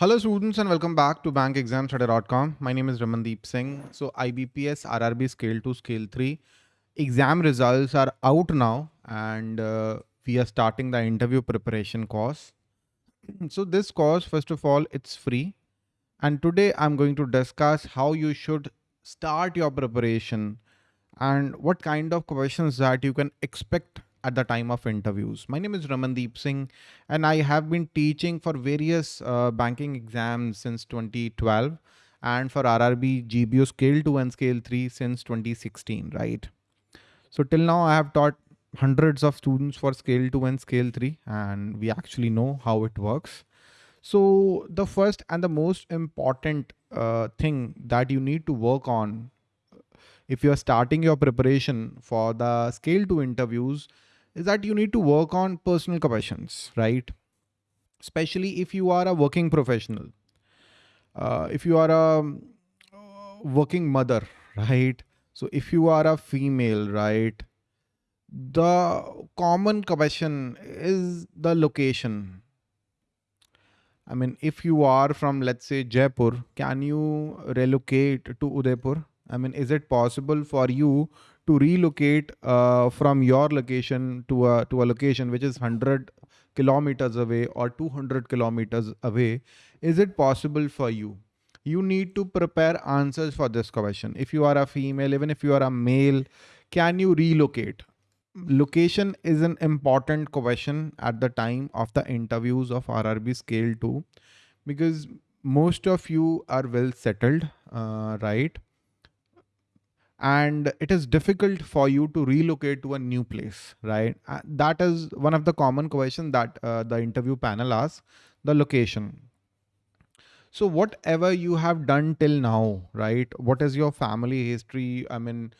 Hello students and welcome back to bankexamstoday.com. My name is Ramandeep Singh. So IBPS RRB scale 2 scale 3 exam results are out now and uh, we are starting the interview preparation course. So this course first of all it's free and today I'm going to discuss how you should start your preparation and what kind of questions that you can expect at the time of interviews. My name is Ramandeep Singh and I have been teaching for various uh, banking exams since 2012 and for RRB GBO scale 2 and scale 3 since 2016, right? So till now I have taught hundreds of students for scale 2 and scale 3 and we actually know how it works. So the first and the most important uh, thing that you need to work on if you're starting your preparation for the scale 2 interviews is that you need to work on personal questions, right? Especially if you are a working professional. Uh, if you are a working mother, right? So if you are a female, right? The common question is the location. I mean, if you are from, let's say, Jaipur, can you relocate to Udaipur? I mean, is it possible for you to relocate uh, from your location to a, to a location which is 100 kilometers away or 200 kilometers away? Is it possible for you? You need to prepare answers for this question. If you are a female, even if you are a male, can you relocate? Location is an important question at the time of the interviews of RRB scale 2 because most of you are well settled, uh, right? And it is difficult for you to relocate to a new place, right? Uh, that is one of the common questions that uh, the interview panel asks, the location. So whatever you have done till now, right? What is your family history? I mean,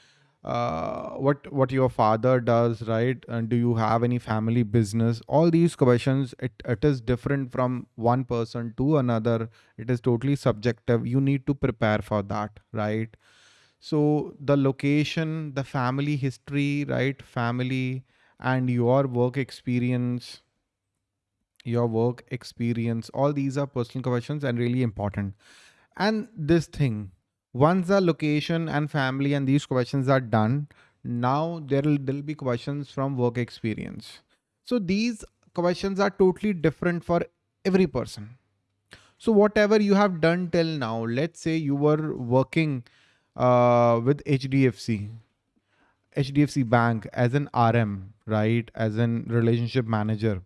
uh, what what your father does, right? And do you have any family business? All these questions, it, it is different from one person to another. It is totally subjective. You need to prepare for that, right? So the location, the family history, right? Family and your work experience, your work experience, all these are personal questions and really important. And this thing, once the location and family and these questions are done, now there will be questions from work experience. So these questions are totally different for every person. So whatever you have done till now, let's say you were working uh, with HDFC, HDFC Bank as an RM, right? As an relationship manager,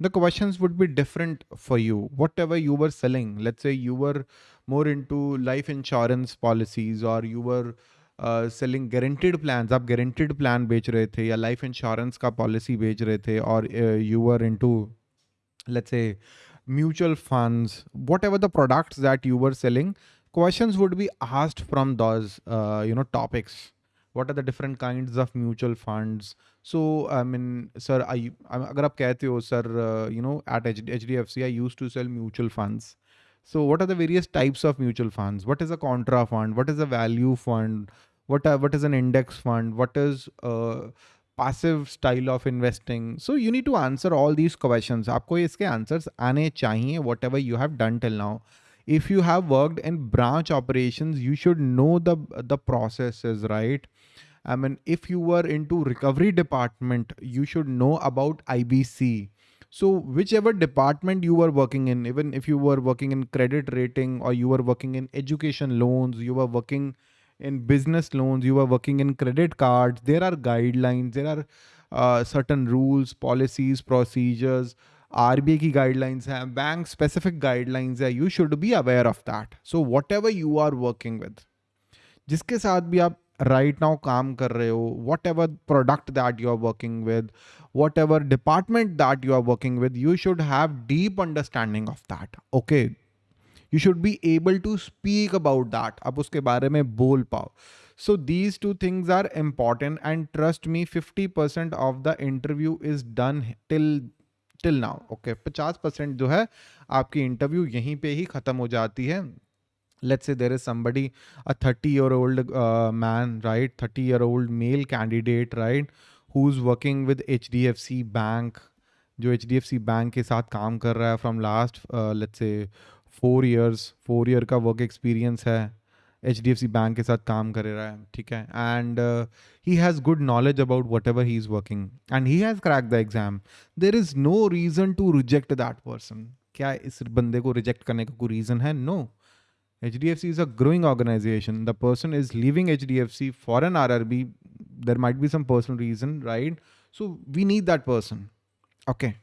the questions would be different for you. Whatever you were selling, let's say you were more into life insurance policies or you were uh, selling guaranteed plans आप guaranteed plan बेच रहे थे या life insurance का policy बेच रहे थे or uh, you were into let's say mutual funds whatever the products that you were selling questions would be asked from those uh, you know topics. What are the different kinds of mutual funds? So i mean sir i agar aap kehte ho sir uh, you know at hdfc i used to sell mutual funds. So what are the various types of mutual funds? What is a contra fund? What is a value fund? What are, what is an index fund? What is uh, passive style of investing? So you need to answer all these questions. Aapko iske answers aane chahiye whatever you have done till now if you have worked in branch operations, you should know the, the processes, right? I mean, if you were into recovery department, you should know about IBC. So whichever department you were working in, even if you were working in credit rating or you were working in education loans, you were working in business loans, you were working in credit cards, there are guidelines, there are uh, certain rules, policies, procedures, are की guidelines हैं bank specific guidelines है you should be aware of that so whatever you are working with जिसके साथ भी आप right right now काम कर रहे हो whatever product that you are working with whatever department that you are working with you should have deep understanding of that okay you should be able to speak about that आप उसके बारे में बोल पाओ। So these two things are important and trust me fifty percent of the interview is done till till now okay 50 percent जो है, आपकी interview यहीं पे ही ख़त्म हो जाती है। Let's say there is somebody a thirty year old man right thirty year old male candidate right who is working with H D F C bank जो H D F C bank के साथ काम कर रहा है from last let's say four years four year का work experience है। H D F C bank के साथ काम कर रहा है ठीक है and he has good knowledge about whatever he is working and he has crack the exam there is no reason to reject that person क्या इस बंदे को रिजेक्ट करने का कोई रीज़न है no HDFC is a growing organization. The person is leaving HDFC for an RRB. There might be some personal reason, right? So we need that person. Okay.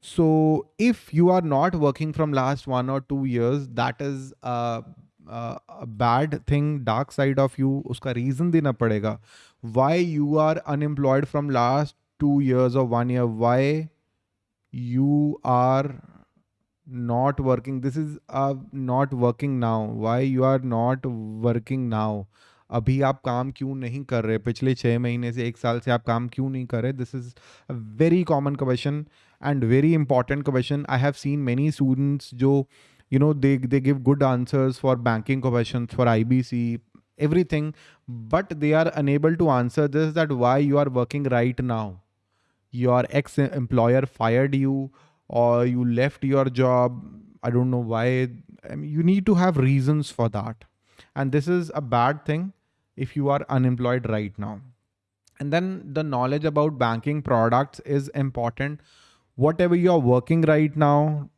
So if you are not working from last one or two years, that is a, bad thing dark side of you उसका reason देना पड़ेगा। Why you are unemployed from last two years of one year why you are not working this is not working now why you are not working now अभी आप काम क्यों नहीं कर रहे? पिछले छः महीने से एक साल से आप काम क्यों नहीं कर रहे? This is a very common question and very important question I have seen many students जो uh, you know they they give good answers for banking questions for ibc everything but they are unable to answer this that why you are working right now your ex employer fired you or you left your job. I don't know why. I mean, you need to have reasons for that. And this is a bad thing if you are unemployed right now. And then the knowledge about banking products is important. Whatever you're working right now,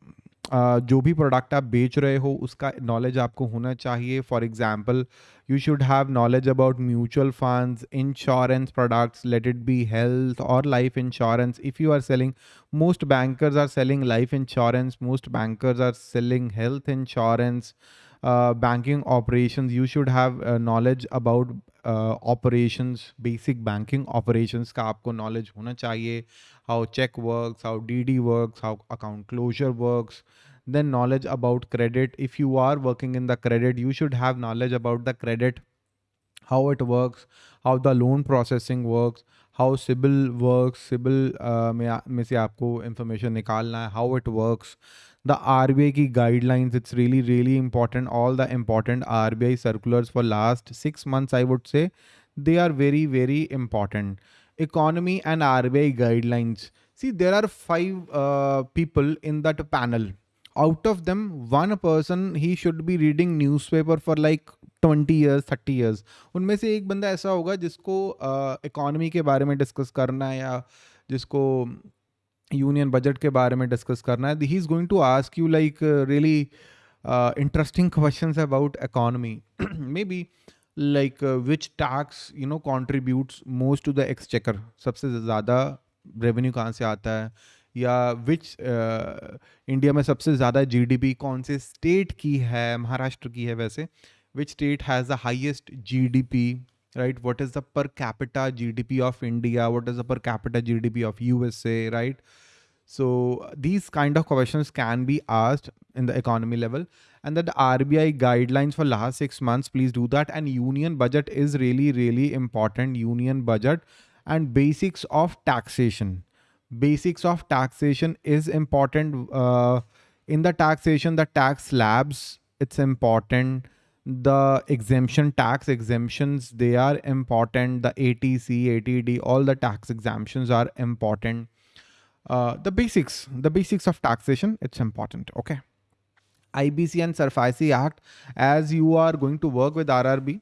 जो भी product आप बेच रहे हो, उसका knowledge आपको होना चाहिए। For example you should have knowledge about mutual funds insurance products let it be health और life insurance if you are selling most bankers are selling life insurance most bankers are selling health insurance banking operations you should have uh, knowledge about uh, operations basic banking operations का आपको knowledge होना चाहिए how check works, how DD works, how account closure works, then knowledge about credit. If you are working in the credit, you should have knowledge about the credit, how it works, how the loan processing works, how CIBIL works, CIBIL uh, में, से आपको information निकालना है, how it works, the RBI की guidelines, it's really, really important. All the important RBI circulars for last six months, I would say, they are very, very important economy and RBI guidelines. See, there are five uh, people in that panel. Out of them, one person, he should be reading newspaper for like 20 years, 30 years. उनमें से एक बंदा ऐसा होगा जिसको economy uh, के बारे में डिस्कस करना है या जिसको यूनियन बजट के बारे में डिस्कस करना है। He is going to ask you like really interesting question about economy maybe like which tax you know contribute most to the exchequer सबसे ज़्यादा रेवेन्यू कहाँ से आता है? या विच इंडिया में सबसे ज़्यादा जी डी पी कौन से स्टेट की है? महाराष्ट्र की है वैसे। Which state has the highest P right what is the per capita P of India what is the per capita P of U S A right so these kind of questions can be asked in the economy level and that the RBI guidelines for last six months, please do that. And union budget is really, really important. Union budget and basics of taxation. Basics of taxation is important. Uh, in the taxation, the tax slabs, it's important. The exemption tax exemptions, they are important. The 80C, 80D, all the tax exemptions are important. Uh, the basics, the basics of taxation, it's important. Okay. IBC and SARFAESI Act as you are going to work with RRB.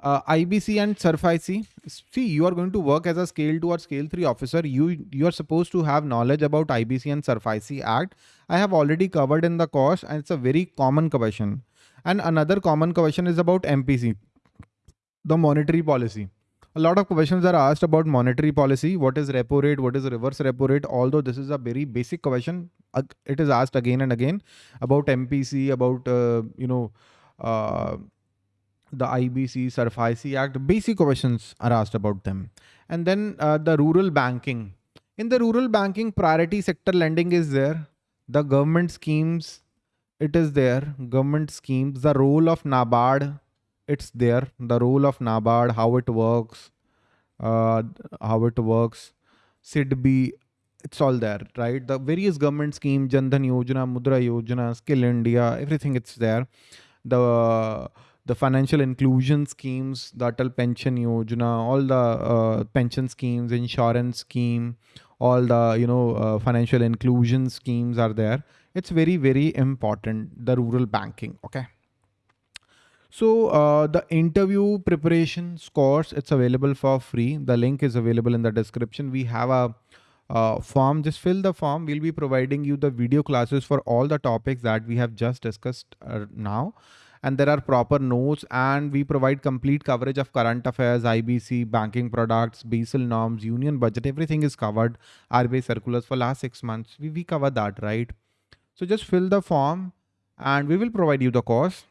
Uh, IBC and SARFAESI, see, you are going to work as a scale 2 or scale 3 officer. You, you are supposed to have knowledge about IBC and SARFAESI Act. I have already covered in the course and it's a very common question. And another common question is about MPC, the monetary policy a lot of questions are asked about monetary policy. What is repo rate? What is reverse repo rate? Although this is a very basic question, it is asked again and again about MPC, about, uh, you know, uh, the IBC, SARFAESI Act. Basic questions are asked about them. And then uh, the rural banking. In the rural banking, priority sector lending is there. The government schemes, it is there. Government schemes, the role of NABARD, it's there the role of nabard how it works uh, how it works SIDBI it's all there right the various government schemes jan dhan yojana mudra yojana skill india everything it's there the the financial inclusion schemes, the Atal Pension Yojana, all the uh, pension schemes, insurance scheme, all the you know uh, financial inclusion schemes are there. It's very very important. The rural banking. Okay. So uh, the interview preparation course, it's available for free. The link is available in the description. We have a uh, form, just fill the form. We'll be providing you the video classes for all the topics that we have just discussed uh, now. And there are proper notes and we provide complete coverage of current affairs, IBC, banking products, Basel norms, union budget, everything is covered. RBI circulars for last six months. We, we cover that, right? So just fill the form and we will provide you the course.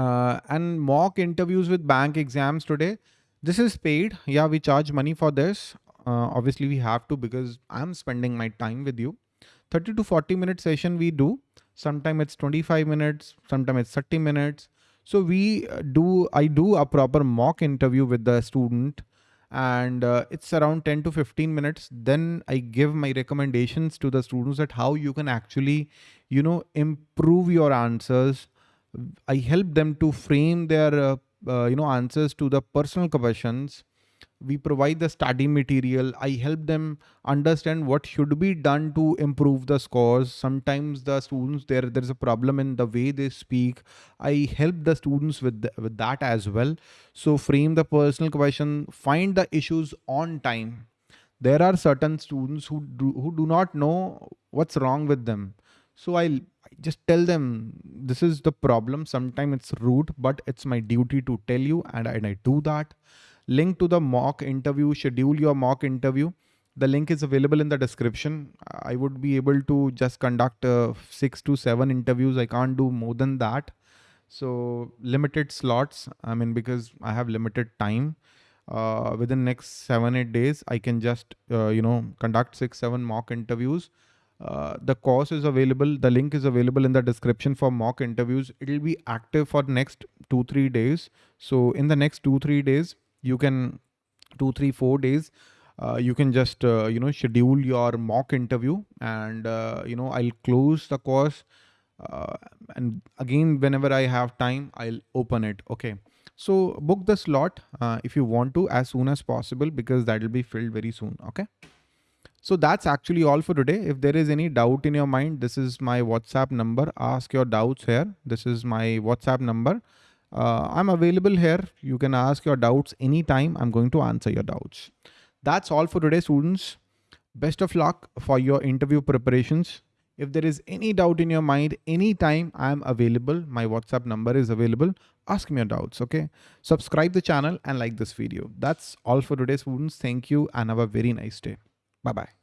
Uh, and mock interviews with bank exams today. This is paid. Yeah, we charge money for this uh, obviously we have to because I'm spending my time with you. 30 to 40 minute session we do. Sometimes it's 25 minutes, sometimes it's 30 minutes. So we uh, do, I do a proper mock interview with the student and uh, it's around 10 to 15 minutes. Then I give my recommendations to the students that how you can actually, you know, improve your answers. I help them to frame their, uh, uh, you know, answers to the personal questions. We provide the study material. I help them understand what should be done to improve the scores. Sometimes the students there there's a problem in the way they speak. I help the students with the, with that as well. So frame the personal question find the issues on time. There are certain students who do, who do not know what's wrong with them. So i just tell them this is the problem sometimes it's rude but it's my duty to tell you and and I do that link to the mock interview, schedule your mock interview. The link is available in the description. I would be able to just conduct uh, six to seven interviews. I can't do more than that. So limited slots. I mean, because I have limited time uh, within next seven, eight days, I can just, uh, you know, conduct six, seven mock interviews. Uh, the course is available. The link is available in the description for mock interviews. It will be active for next two, three days. So in the next two, three days, you can two three four days uh, you can just uh, you know schedule your mock interview and uh, you know i'll close the course uh, and again whenever i have time i'll open it okay so book the slot uh, if you want to as soon as possible because that will be filled very soon okay so that's actually all for today if there is any doubt in your mind this is my whatsapp number ask your doubts here this is my whatsapp number uh, I'm available here. You can ask your doubts anytime. I'm going to answer your doubts. That's all for today, students. Best of luck for your interview preparations. If there is any doubt in your mind, anytime I'm available, my WhatsApp number is available. Ask me your doubts, okay? Subscribe the channel and like this video. That's all for today, students. Thank you and have a very nice day. Bye-bye.